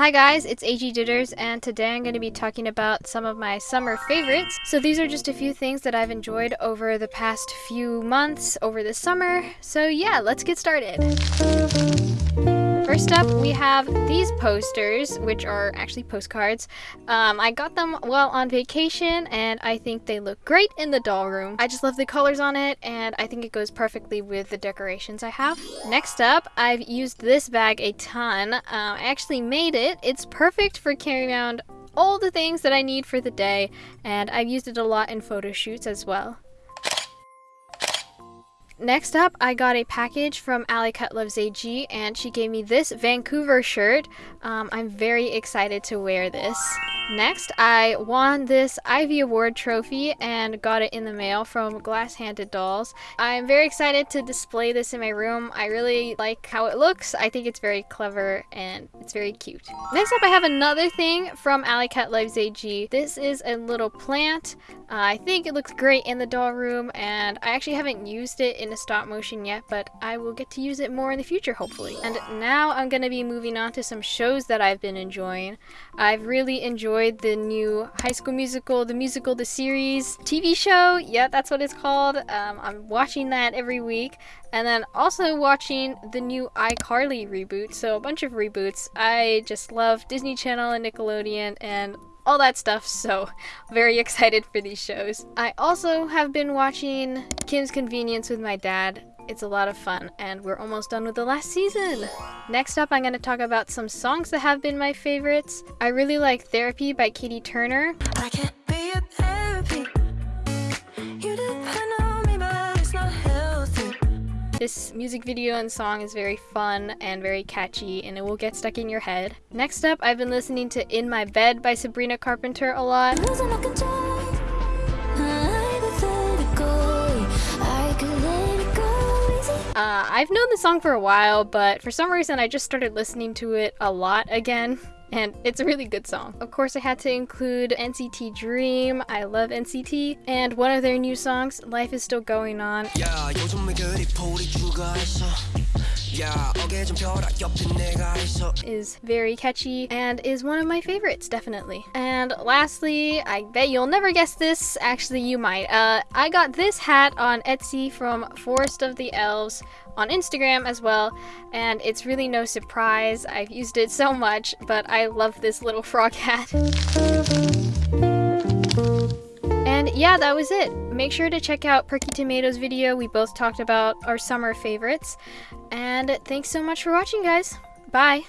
Hi guys, it's AG Ditters and today I'm going to be talking about some of my summer favorites. So these are just a few things that I've enjoyed over the past few months over the summer. So yeah, let's get started. First up, we have these posters, which are actually postcards. Um, I got them while on vacation, and I think they look great in the doll room. I just love the colors on it, and I think it goes perfectly with the decorations I have. Next up, I've used this bag a ton. Um, I actually made it. It's perfect for carrying around all the things that I need for the day, and I've used it a lot in photo shoots as well. Next up, I got a package from Ali Cat Loves AG and she gave me this Vancouver shirt. Um, I'm very excited to wear this. Next, I won this Ivy Award trophy and got it in the mail from Glass Handed Dolls. I'm very excited to display this in my room. I really like how it looks. I think it's very clever and it's very cute. Next up, I have another thing from Ali Cat Lives AG. This is a little plant. I think it looks great in the doll room and I actually haven't used it in a stop motion yet, but I will get to use it more in the future, hopefully. And now I'm going to be moving on to some shows that I've been enjoying. I've really enjoyed enjoyed the new High School Musical, the musical, the series TV show. Yeah, that's what it's called. Um, I'm watching that every week. And then also watching the new iCarly reboot. So a bunch of reboots. I just love Disney Channel and Nickelodeon and all that stuff, so very excited for these shows. I also have been watching Kim's Convenience with my dad. It's a lot of fun, and we're almost done with the last season. Next up, I'm going to talk about some songs that have been my favorites. I really like Therapy by Katie Turner. This music video and song is very fun and very catchy and it will get stuck in your head. Next up, I've been listening to In My Bed by Sabrina Carpenter a lot. Uh, I've known the song for a while, but for some reason I just started listening to it a lot again. And it's a really good song. Of course, I had to include NCT Dream. I love NCT. And one of their new songs, Life is Still Going On. Yeah, is very catchy and is one of my favorites, definitely. And lastly, I bet you'll never guess this. Actually, you might. Uh, I got this hat on Etsy from Forest of the Elves on Instagram as well, and it's really no surprise. I've used it so much, but I love this little frog hat. And yeah, that was it. Make sure to check out Perky Tomatoes video. We both talked about our summer favorites. And thanks so much for watching, guys. Bye.